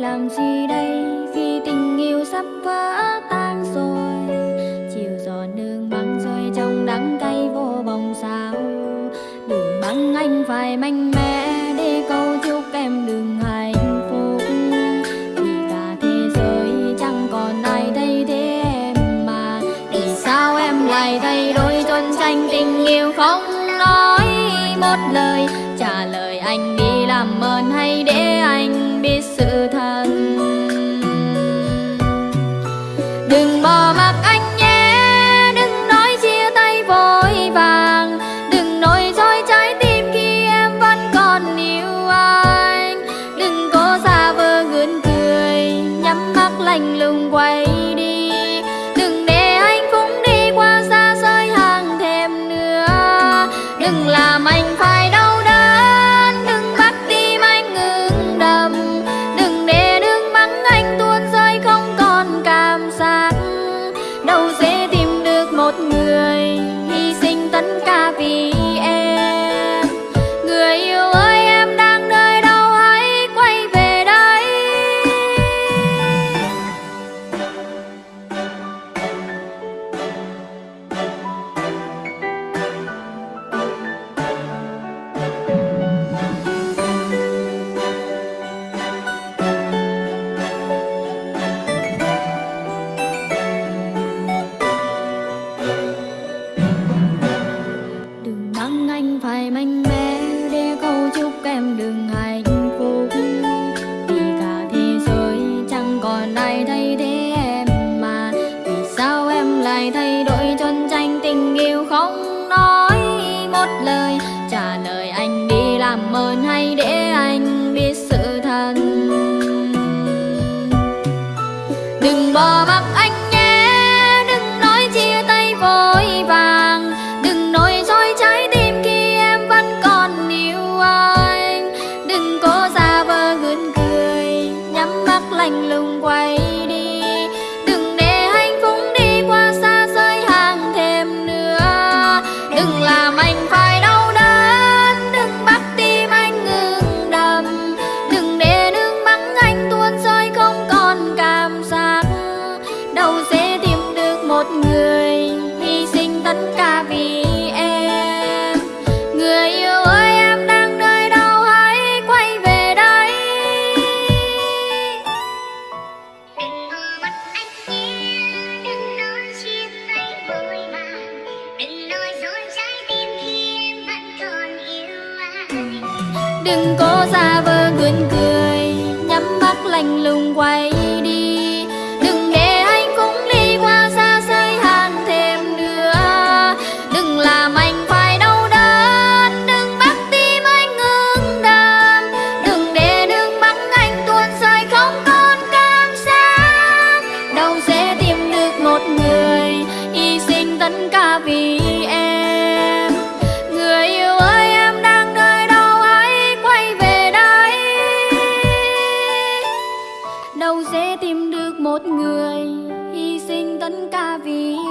làm gì đây? Khi tình yêu sắp vỡ tan rồi, chiều gió nương băng rơi trong đắng cay vô bóng sao. Đừng băng anh phải mạnh mẽ, để câu chúc em đừng hại. trả lời anh đi làm ơn hay để anh biết sự thật. Đừng bỏ mặc anh nhé, đừng nói chia tay vội vàng. Đừng nói dối trái tim khi em vẫn còn yêu anh. Đừng có xa vờ gượng cười, nhắm mắt lạnh lùng. đừng hạnh phúc. Vì cả thế giới chẳng còn ai thay thế em mà. Vì sao em lại thay đổi chân tranh tình yêu không? lưng quay. đừng có xa vờ quên dân ca ví